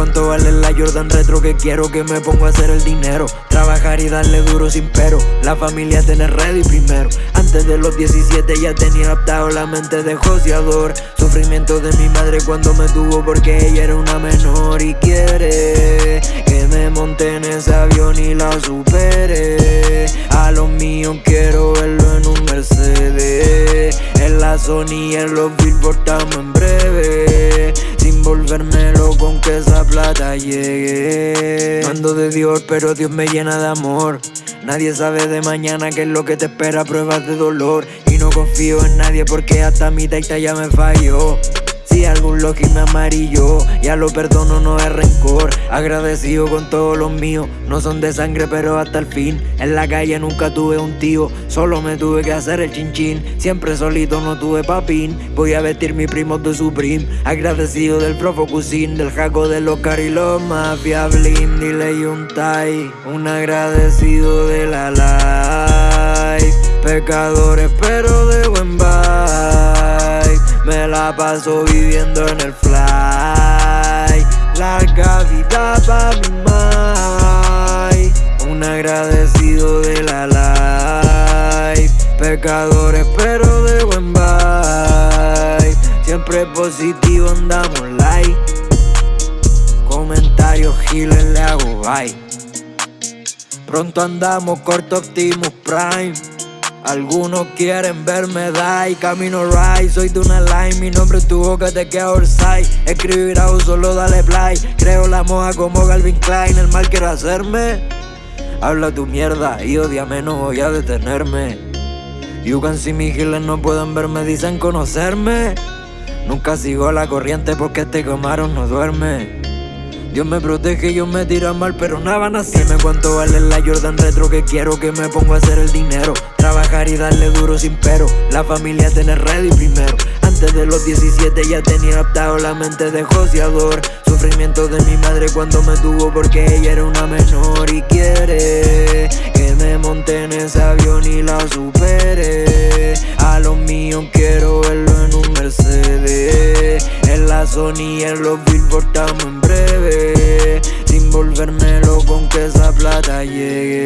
Cuánto vale la Jordan Retro que quiero que me ponga a hacer el dinero. Trabajar y darle duro sin pero. La familia tener ready primero. Antes de los 17 ya tenía adaptado la mente de joseador Sufrimiento de mi madre cuando me tuvo porque ella era una menor llegue Mando de Dios pero Dios me llena de amor. Nadie sabe de mañana qué es lo que te espera, pruebas de dolor. Y no confío en nadie porque hasta mi taita ya me falló si algún loki me amarillo, ya lo perdono, no es rencor. Agradecido con todos los míos, no son de sangre pero hasta el fin. En la calle nunca tuve un tío, solo me tuve que hacer el chinchín. Siempre solito no tuve papín, voy a vestir mi primo de Supreme. Agradecido del Profo Cusin, del Jaco de los y los Mafia Blim, dile y un agradecido de la life. Pecadores pero de buen me la paso viviendo en el fly. Larga vida pa' mi mai. Un agradecido de la life. Pecadores pero de buen vibe. Siempre positivo andamos like Comentarios giles le hago bye. Pronto andamos corto Optimus Prime algunos quieren verme die, camino right Soy de una line, mi nombre es tu boca, te queda orsay Escribir a solo dale play. Creo la moja como Galvin Klein. El mal quiero hacerme. Habla tu mierda y odiame, no voy a detenerme. You can see me no pueden verme, dicen conocerme. Nunca sigo la corriente porque este camarón no duerme Dios me protege, yo me tira mal, pero nada van a hacerme cuánto vale la Jordan Retro que quiero que me ponga a hacer el dinero. Trabajar y darle duro sin pero, la familia tener ready primero. Antes de los 17 ya tenía adaptado la mente de joseador Sufrimiento de mi madre cuando me tuvo porque ella era una menor Y quiere que me monte en ese avión y la Sony en los Billboard estamos en breve. Sin volverme loco con que esa plata llegue